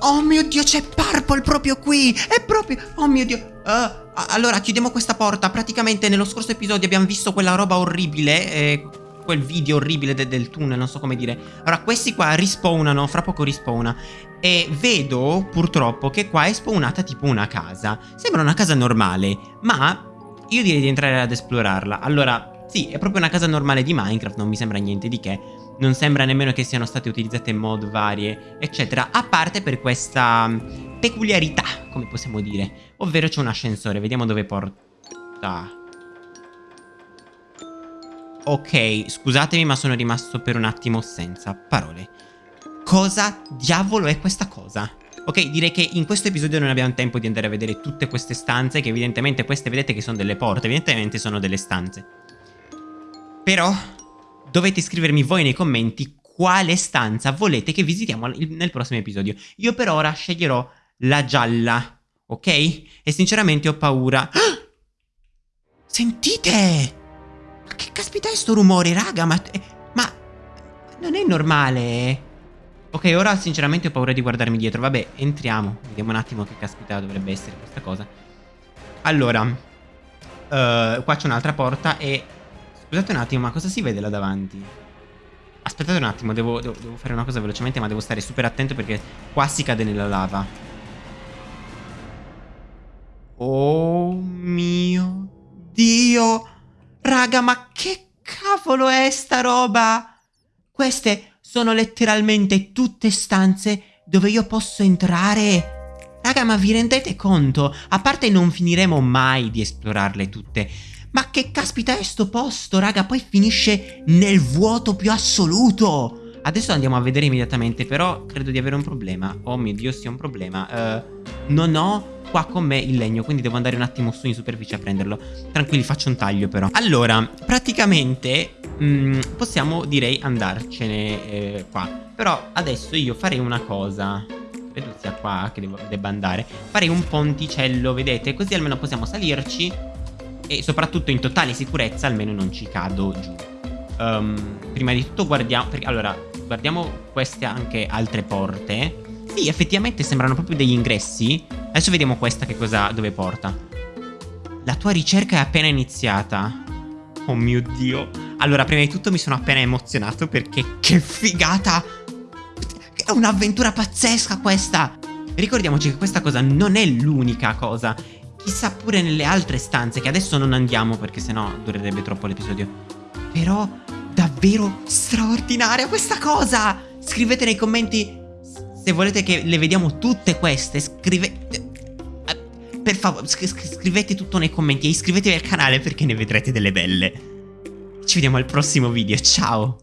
Oh mio Dio, c'è Purple proprio qui! È proprio... Oh mio Dio... Uh, allora, chiudiamo questa porta. Praticamente nello scorso episodio abbiamo visto quella roba orribile. Eh, quel video orribile de del tunnel, non so come dire. Allora, questi qua rispawnano, fra poco rispawna. E vedo, purtroppo, che qua è spawnata tipo una casa. Sembra una casa normale, ma io direi di entrare ad esplorarla. Allora, sì, è proprio una casa normale di Minecraft, non mi sembra niente di che. Non sembra nemmeno che siano state utilizzate mod varie, eccetera. A parte per questa mm, peculiarità, come possiamo dire. Ovvero c'è un ascensore, vediamo dove porta. Ok, scusatemi ma sono rimasto per un attimo senza parole. Cosa diavolo è questa cosa? Ok, direi che in questo episodio non abbiamo tempo di andare a vedere tutte queste stanze, che evidentemente queste vedete che sono delle porte, evidentemente sono delle stanze. Però dovete scrivermi voi nei commenti quale stanza volete che visitiamo nel prossimo episodio. Io per ora sceglierò la gialla, ok? E sinceramente ho paura. Sentite! Ma che caspita è sto rumore, raga? Ma, ma non è normale. Ok, ora sinceramente ho paura di guardarmi dietro. Vabbè, entriamo. Vediamo un attimo che caspita dovrebbe essere questa cosa. Allora, uh, qua c'è un'altra porta e... Scusate un attimo, ma cosa si vede là davanti? Aspettate un attimo, devo, devo, devo fare una cosa velocemente, ma devo stare super attento perché qua si cade nella lava. Oh mio Dio! Raga, ma che cavolo è sta roba? Queste sono letteralmente tutte stanze dove io posso entrare. Raga, ma vi rendete conto? A parte non finiremo mai di esplorarle tutte. Ma che caspita è sto posto, raga? Poi finisce nel vuoto più assoluto. Adesso andiamo a vedere immediatamente, però credo di avere un problema. Oh mio Dio, sì, un problema. Uh, non ho qua con me il legno Quindi devo andare un attimo su in superficie a prenderlo Tranquilli faccio un taglio però Allora praticamente mh, mm, Possiamo direi andarcene eh, qua Però adesso io farei una cosa Credo sia qua che devo, debba andare Farei un ponticello vedete Così almeno possiamo salirci E soprattutto in totale sicurezza Almeno non ci cado giù um, Prima di tutto guardiamo perché, Allora guardiamo queste anche altre porte sì, effettivamente sembrano proprio degli ingressi. Adesso vediamo questa che cosa, dove porta. La tua ricerca è appena iniziata. Oh mio Dio. Allora, prima di tutto mi sono appena emozionato perché che figata! È un'avventura pazzesca questa! Ricordiamoci che questa cosa non è l'unica cosa. Chissà pure nelle altre stanze, che adesso non andiamo perché sennò durerebbe troppo l'episodio. Però, davvero straordinaria questa cosa! Scrivete nei commenti se volete che le vediamo tutte queste, scrivete... Per favore, scrivete tutto nei commenti e iscrivetevi al canale perché ne vedrete delle belle. Ci vediamo al prossimo video, ciao!